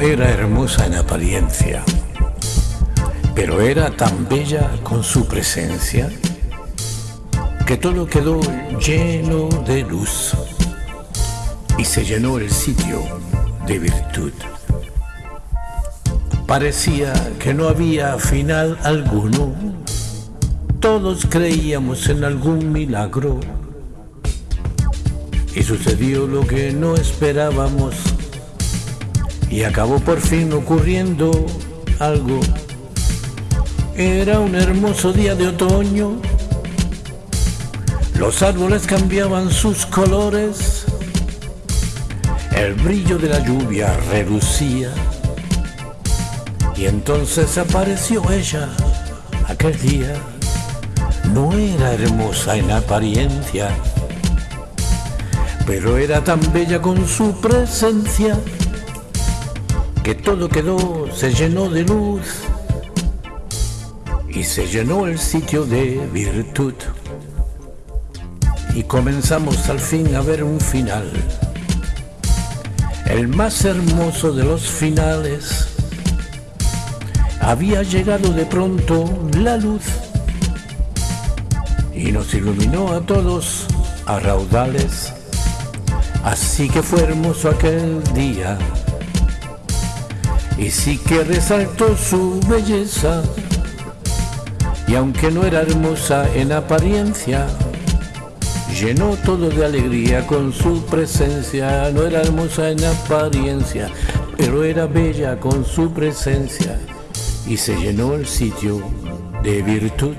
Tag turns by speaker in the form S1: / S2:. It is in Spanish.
S1: era hermosa en apariencia, pero era tan bella con su presencia que todo quedó lleno de luz y se llenó el sitio de virtud. Parecía que no había final alguno, todos creíamos en algún milagro y sucedió lo que no esperábamos y acabó por fin ocurriendo algo. Era un hermoso día de otoño, los árboles cambiaban sus colores, el brillo de la lluvia relucía y entonces apareció ella aquel día. No era hermosa en apariencia, pero era tan bella con su presencia que todo quedó, se llenó de luz y se llenó el sitio de virtud. Y comenzamos al fin a ver un final, el más hermoso de los finales. Había llegado de pronto la luz y nos iluminó a todos a raudales. Así que fue hermoso aquel día y sí que resaltó su belleza. Y aunque no era hermosa en apariencia, llenó todo de alegría con su presencia. No era hermosa en apariencia, pero era bella con su presencia. Y se llenó el sitio de virtud.